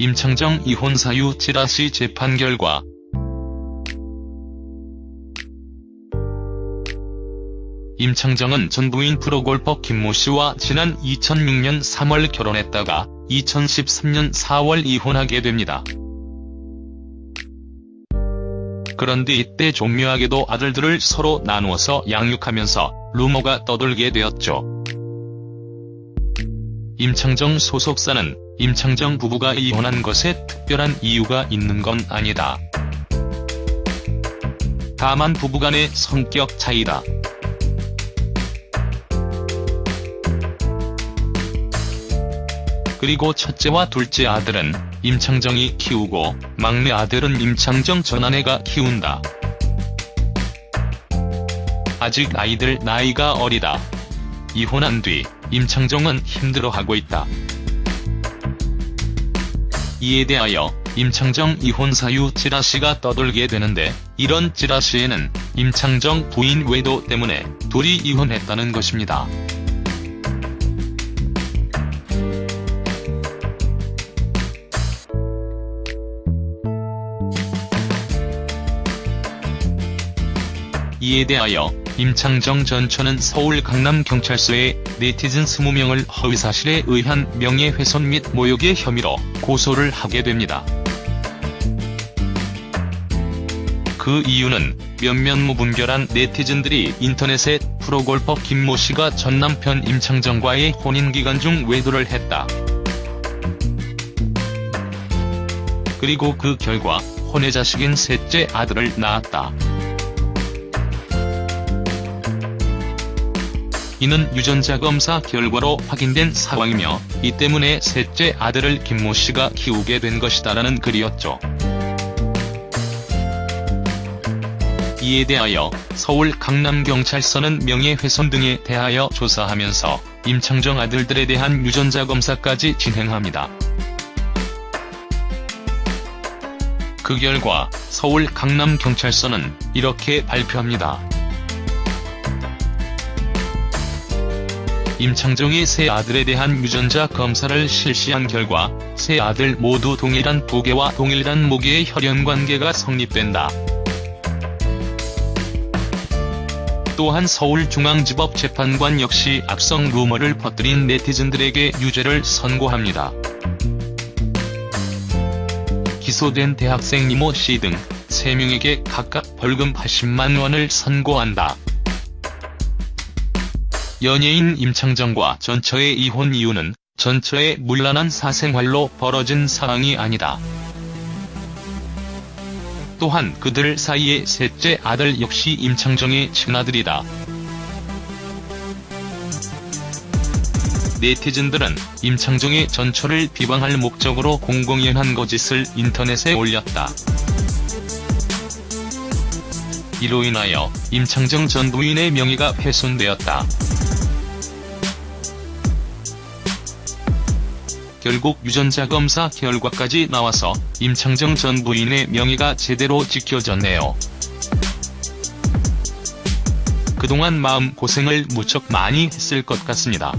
임창정 이혼 사유 찌라시 재판 결과 임창정은 전 부인 프로골퍼 김모 씨와 지난 2006년 3월 결혼했다가 2013년 4월 이혼하게 됩니다. 그런데 이때 종묘하게도 아들들을 서로 나누어서 양육하면서 루머가 떠돌게 되었죠. 임창정 소속사는 임창정 부부가 이혼한 것에 특별한 이유가 있는 건 아니다. 다만 부부간의 성격 차이다. 그리고 첫째와 둘째 아들은 임창정이 키우고 막내 아들은 임창정 전 아내가 키운다. 아직 아이들 나이가 어리다. 이혼한 뒤 임창정은 힘들어하고 있다. 이에 대하여 임창정 이혼 사유 찌라시가 떠돌게 되는데 이런 찌라시에는 임창정 부인 외도 때문에 둘이 이혼했다는 것입니다. 이에 대하여 임창정 전 처는 서울 강남경찰서에 네티즌 20명을 허위사실에 의한 명예훼손 및 모욕의 혐의로 고소를 하게 됩니다. 그 이유는 몇몇 무분별한 네티즌들이 인터넷에 프로골퍼 김모 씨가 전 남편 임창정과의 혼인 기간 중 외도를 했다. 그리고 그 결과 혼외 자식인 셋째 아들을 낳았다. 이는 유전자 검사 결과로 확인된 상황이며 이 때문에 셋째 아들을 김모 씨가 키우게 된 것이다라는 글이었죠. 이에 대하여 서울 강남경찰서는 명예훼손 등에 대하여 조사하면서 임창정 아들들에 대한 유전자 검사까지 진행합니다. 그 결과 서울 강남경찰서는 이렇게 발표합니다. 임창정이 세 아들에 대한 유전자 검사를 실시한 결과 세 아들 모두 동일한 부계와 동일한 모계의 혈연관계가 성립된다. 또한 서울중앙지법 재판관 역시 악성 루머를 퍼뜨린 네티즌들에게 유죄를 선고합니다. 기소된 대학생 이모 씨 등 3명에게 각각 벌금 80만 원을 선고한다. 연예인 임창정과 전처의 이혼 이유는 전처의 문란한 사생활로 벌어진 상황이 아니다. 또한 그들 사이의 셋째 아들 역시 임창정의 친아들이다. 네티즌들은 임창정의 전처를 비방할 목적으로 공공연한 거짓을 인터넷에 올렸다. 이로 인하여 임창정 전 부인의 명예가 훼손되었다. 결국 유전자 검사 결과까지 나와서 임창정 전 부인의 명예가 제대로 지켜졌네요. 그동안 마음고생을 무척 많이 했을 것 같습니다.